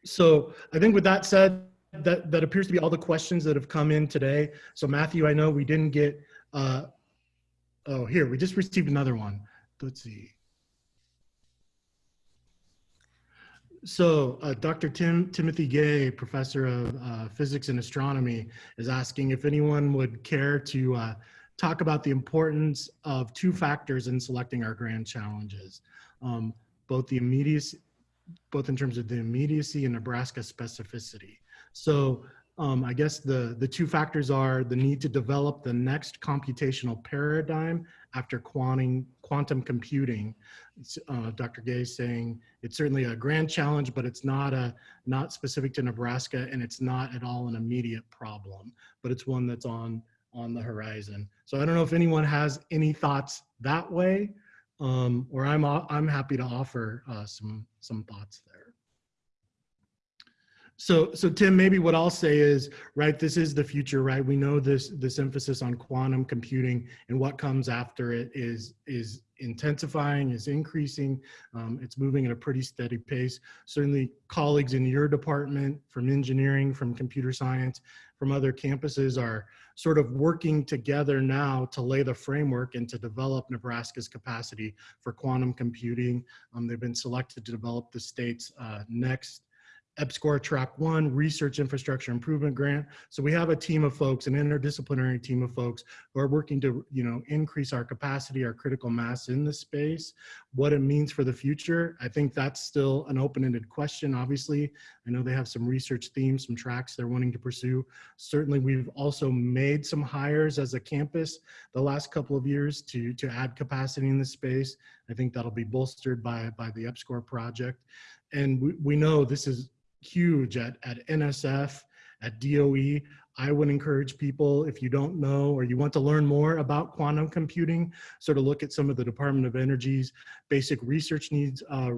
So I think with that said, that, that appears to be all the questions that have come in today. So Matthew, I know we didn't get, uh, oh, here, we just received another one. Let's see. So uh, Dr. Tim Timothy Gay, professor of uh, physics and astronomy, is asking if anyone would care to uh, talk about the importance of two factors in selecting our grand challenges, um, both the immediacy, both in terms of the immediacy and Nebraska specificity. So um, I guess the, the two factors are the need to develop the next computational paradigm after quantum, quantum computing. Uh, Dr. Gay saying it's certainly a grand challenge, but it's not a not specific to Nebraska, and it's not at all an immediate problem, but it's one that's on on the horizon. So I don't know if anyone has any thoughts that way, um, or I'm I'm happy to offer uh, some some thoughts there. So, so Tim, maybe what I'll say is, right, this is the future, right? We know this this emphasis on quantum computing and what comes after it is is intensifying, is increasing. Um, it's moving at a pretty steady pace. Certainly colleagues in your department from engineering, from computer science, from other campuses are sort of working together now to lay the framework and to develop Nebraska's capacity for quantum computing. Um, they've been selected to develop the state's uh, next EPSCoR Track One Research Infrastructure Improvement Grant. So we have a team of folks, an interdisciplinary team of folks who are working to, you know, increase our capacity, our critical mass in the space. What it means for the future, I think that's still an open-ended question. Obviously, I know they have some research themes, some tracks they're wanting to pursue. Certainly, we've also made some hires as a campus the last couple of years to to add capacity in the space. I think that'll be bolstered by by the EPSCoR project and we, we know this is huge at, at NSF, at DOE. I would encourage people, if you don't know or you want to learn more about quantum computing, sort of look at some of the Department of Energy's basic research needs uh,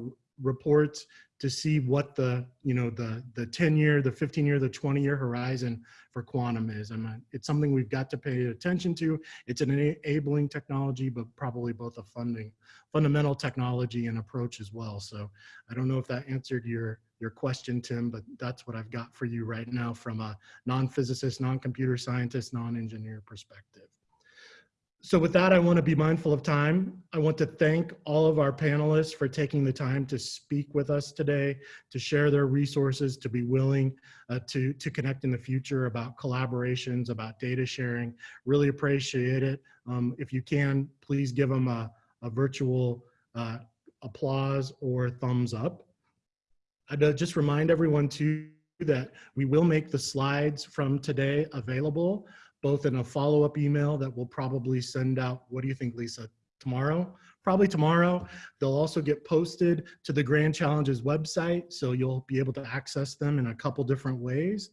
reports to see what the, you know, the, the 10 year, the 15 year, the 20 year horizon for quantum is. I mean, it's something we've got to pay attention to. It's an enabling technology, but probably both a funding, fundamental technology and approach as well. So I don't know if that answered your, your question, Tim, but that's what I've got for you right now from a non-physicist, non-computer scientist, non-engineer perspective. So with that, I want to be mindful of time. I want to thank all of our panelists for taking the time to speak with us today, to share their resources, to be willing uh, to, to connect in the future about collaborations, about data sharing. Really appreciate it. Um, if you can, please give them a, a virtual uh, applause or thumbs up. I'd uh, just remind everyone too that we will make the slides from today available both in a follow-up email that we'll probably send out, what do you think, Lisa, tomorrow? Probably tomorrow. They'll also get posted to the Grand Challenges website, so you'll be able to access them in a couple different ways.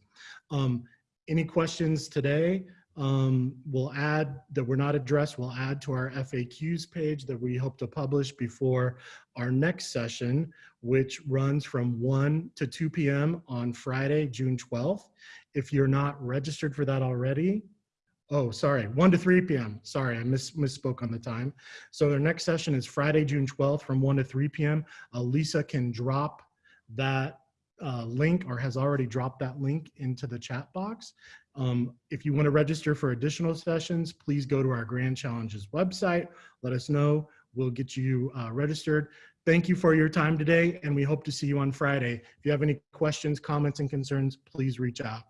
Um, any questions today? Um, we'll add that we're not addressed, we'll add to our FAQs page that we hope to publish before our next session, which runs from 1 to 2 p.m. on Friday, June 12th. If you're not registered for that already, Oh, sorry, 1 to 3 p.m. Sorry, I miss, misspoke on the time. So their next session is Friday, June 12th from 1 to 3 p.m. Uh, Lisa can drop that uh, link or has already dropped that link into the chat box. Um, if you want to register for additional sessions, please go to our Grand Challenges website. Let us know. We'll get you uh, registered. Thank you for your time today, and we hope to see you on Friday. If you have any questions, comments, and concerns, please reach out.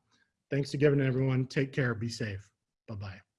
Thanks again, everyone. Take care. Be safe. Bye-bye.